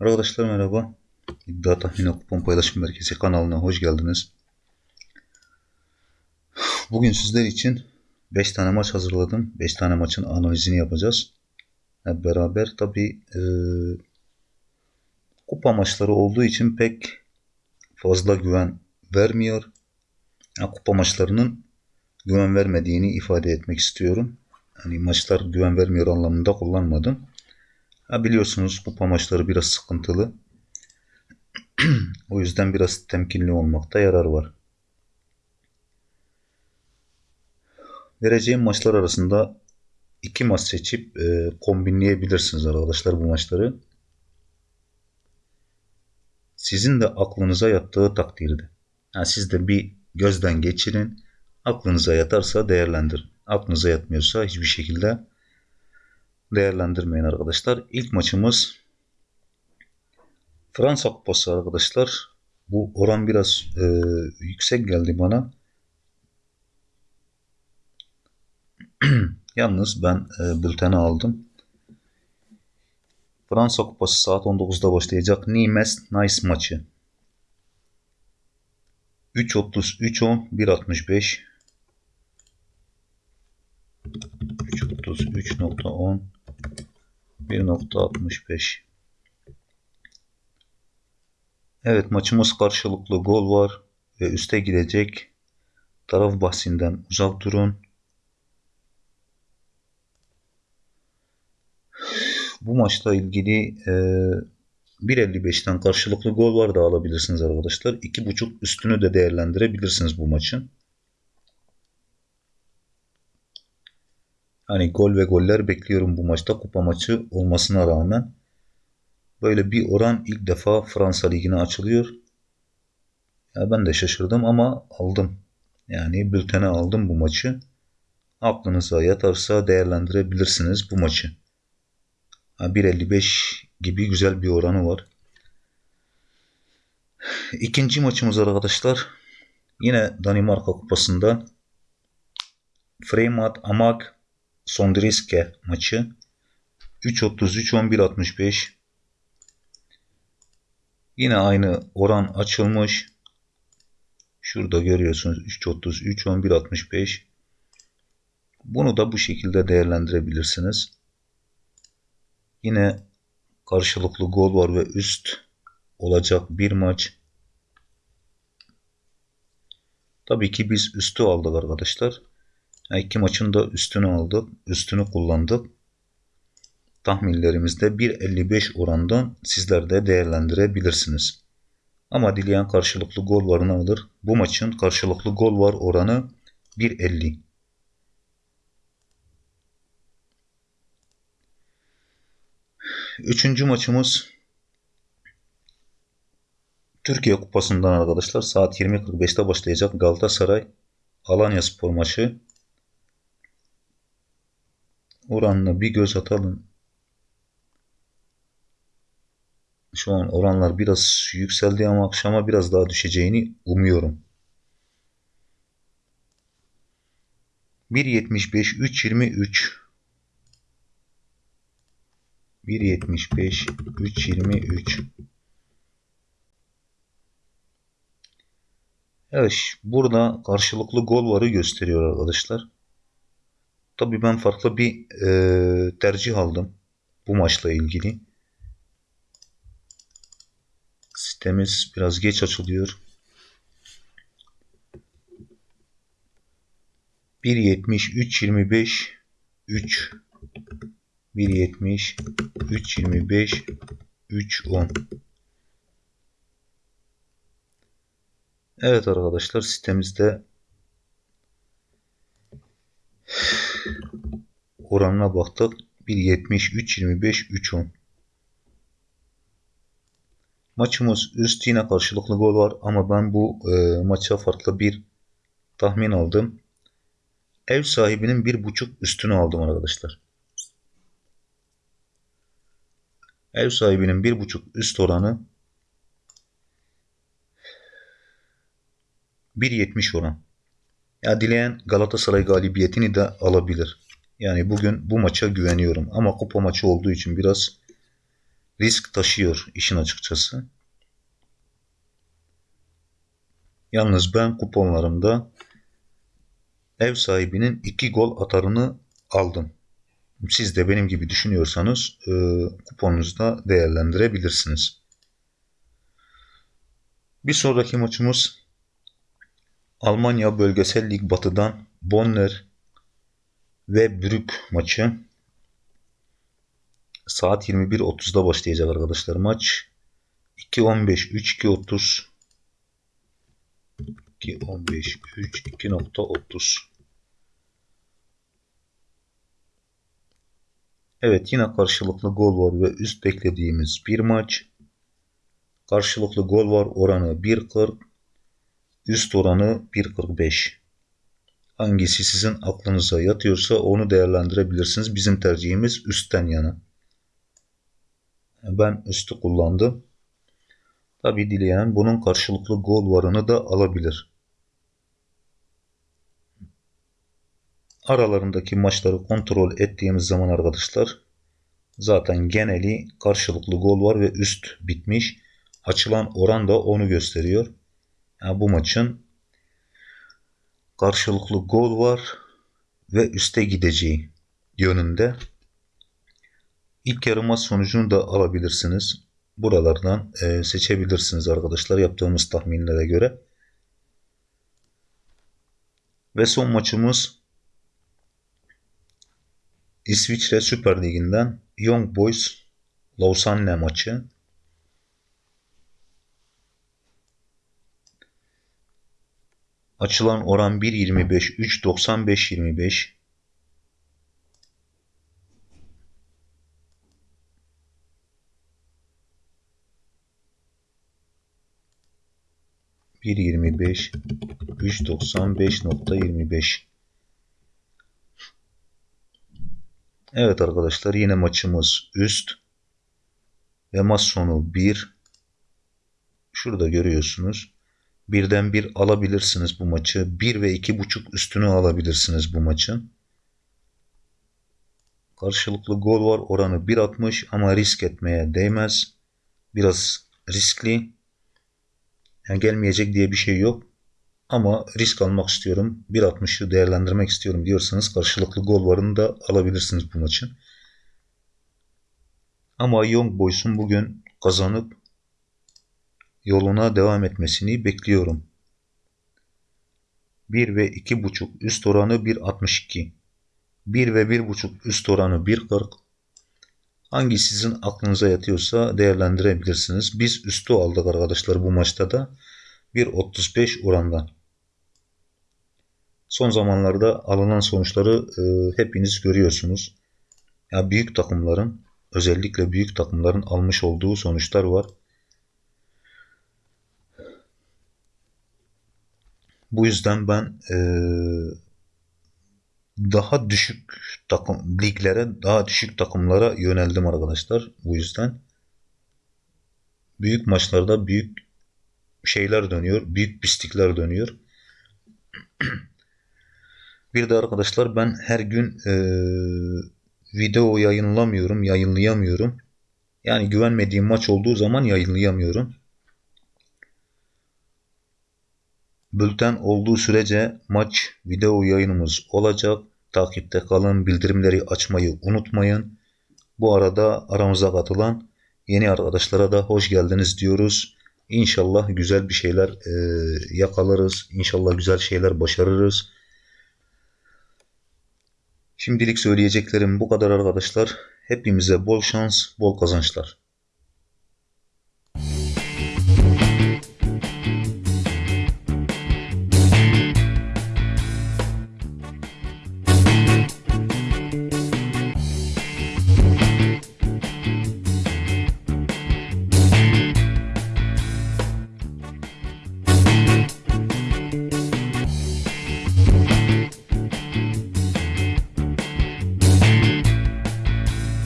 Arkadaşlar merhaba. İddia Tahmini Kupon Paylaşım Merkezi kanalına hoş geldiniz. Bugün sizler için 5 tane maç hazırladım. 5 tane maçın analizini yapacağız. Hep beraber tabi e, kupa maçları olduğu için pek fazla güven vermiyor. Yani kupa maçlarının güven vermediğini ifade etmek istiyorum. Yani maçlar güven vermiyor anlamında kullanmadım. Ha biliyorsunuz kupa maçları biraz sıkıntılı. o yüzden biraz temkinli olmakta yarar var. Vereceğim maçlar arasında iki maç seçip e, kombinleyebilirsiniz arkadaşlar bu maçları. Sizin de aklınıza yattığı takdirde. Yani siz de bir gözden geçirin. Aklınıza yatarsa değerlendirin. Aklınıza yatmıyorsa hiçbir şekilde değerlendirmeyin arkadaşlar. İlk maçımız Fransa Kupası arkadaşlar. Bu oran biraz e, yüksek geldi bana. Yalnız ben e, bülteni aldım. Fransa Kupası saat 19'da başlayacak. Nimes Nice maçı. 3.30, 3.10, 1.65 3.33.10 1.65 Evet maçımız karşılıklı gol var ve üste gidecek. Taraf bahsinden uzak durun. Bu maçla ilgili e, 1.55'ten karşılıklı gol var da alabilirsiniz arkadaşlar. 2.5 üstünü de değerlendirebilirsiniz bu maçın. Hani gol ve goller bekliyorum bu maçta kupa maçı olmasına rağmen. Böyle bir oran ilk defa Fransa Ligi'ne açılıyor. Ya ben de şaşırdım ama aldım. Yani bültene aldım bu maçı. Aklınıza yatarsa değerlendirebilirsiniz bu maçı. 1.55 gibi güzel bir oranı var. İkinci maçımız arkadaşlar. Yine Danimarka Kupası'nda Fremad Amak Sondriske maçı 3.33-11.65 Yine aynı oran açılmış. Şurada görüyorsunuz 3.33-11.65 Bunu da bu şekilde değerlendirebilirsiniz. Yine karşılıklı gol var ve üst olacak bir maç. Tabii ki biz üstü aldık arkadaşlar. İki maçın da üstünü aldık. Üstünü kullandık. Tahminlerimizde 1.55 orandan sizler de değerlendirebilirsiniz. Ama dileyen karşılıklı gol varını alır. Bu maçın karşılıklı gol var oranı 1.50. Üçüncü maçımız Türkiye Kupası'ndan arkadaşlar saat 20.45'te başlayacak Galatasaray Alanya Spor maçı. Oranına bir göz atalım. Şu an oranlar biraz yükseldi ama akşama biraz daha düşeceğini umuyorum. 1.75 3.23 1.75 3.23 Evet burada karşılıklı gol varı gösteriyor arkadaşlar. Tabii ben farklı bir e, tercih aldım bu maçla ilgili. Sitemiz biraz geç açılıyor. 1.70 3.25 3 1.70 3.25 3.10 Evet arkadaşlar sitemizde oranına baktık. 1.70, 3.25, 3.10. Maçımız üst yine karşılıklı gol var ama ben bu e, maça farklı bir tahmin aldım. Ev sahibinin bir buçuk üstünü aldım arkadaşlar. Ev sahibinin bir buçuk üst oranı 1.70 oran. Ya dileyen Galatasaray galibiyetini de alabilir. Yani bugün bu maça güveniyorum. Ama kupa maçı olduğu için biraz risk taşıyor işin açıkçası. Yalnız ben kuponlarımda ev sahibinin iki gol atarını aldım. Siz de benim gibi düşünüyorsanız e, kuponunuzda değerlendirebilirsiniz. Bir sonraki maçımız Almanya Bölgesel Lig Batı'dan Bonner ve Brück maçı. Saat 21.30'da başlayacak arkadaşlar maç. 2.15, 3.2.30 2.15, 3, 2.30 Evet yine karşılıklı gol var ve üst beklediğimiz bir maç. Karşılıklı gol var oranı 1.40. Üst oranı 1.45. Hangisi sizin aklınıza yatıyorsa onu değerlendirebilirsiniz. Bizim tercihimiz üstten yana. Ben üstü kullandım. Tabi dileyen bunun karşılıklı gol varını da alabilir. Aralarındaki maçları kontrol ettiğimiz zaman arkadaşlar zaten geneli karşılıklı gol var ve üst bitmiş. Açılan oran da onu gösteriyor. Yani bu maçın karşılıklı gol var ve üste gideceği yönünde. İlk yarı maç sonucunu da alabilirsiniz. Buralardan e, seçebilirsiniz arkadaşlar yaptığımız tahminlere göre. Ve son maçımız İsviçre Süper Ligi'nden Young Boys Lausanne maçı. Açılan oran 1.25, 3.95, 25. Bir yirmi beş, üç doksan beş nokta yirmi beş. Evet arkadaşlar yine maçımız üst ve maç sonu 1. Şurada görüyorsunuz. Birden bir alabilirsiniz bu maçı. 1 ve 2.5 üstünü alabilirsiniz bu maçın. Karşılıklı gol var oranı 1.60 ama risk etmeye değmez. Biraz riskli. Yani gelmeyecek diye bir şey yok. Ama risk almak istiyorum. 1.60'ı değerlendirmek istiyorum diyorsanız karşılıklı gol varını da alabilirsiniz bu maçın. Ama Young Boys'un bugün kazanıp yoluna devam etmesini bekliyorum. 1 ve 2.5 üst oranı 1.62. 1 ve 1.5 üst oranı 1.40. Hangi sizin aklınıza yatıyorsa değerlendirebilirsiniz. Biz üstü aldık arkadaşlar bu maçta da. 1.35 orandan. Son zamanlarda alınan sonuçları e, hepiniz görüyorsunuz. Ya büyük takımların özellikle büyük takımların almış olduğu sonuçlar var. Bu yüzden ben e, daha düşük takım liglere, daha düşük takımlara yöneldim arkadaşlar. Bu yüzden büyük maçlarda büyük şeyler dönüyor, büyük pislikler dönüyor. Bir de arkadaşlar ben her gün e, video yayınlamıyorum, yayınlayamıyorum. Yani güvenmediğim maç olduğu zaman yayınlayamıyorum. Bülten olduğu sürece maç video yayınımız olacak. Takipte kalın, bildirimleri açmayı unutmayın. Bu arada aramıza katılan yeni arkadaşlara da hoş geldiniz diyoruz. İnşallah güzel bir şeyler e, yakalarız. İnşallah güzel şeyler başarırız. Şimdilik söyleyeceklerim bu kadar arkadaşlar. Hepimize bol şans, bol kazançlar.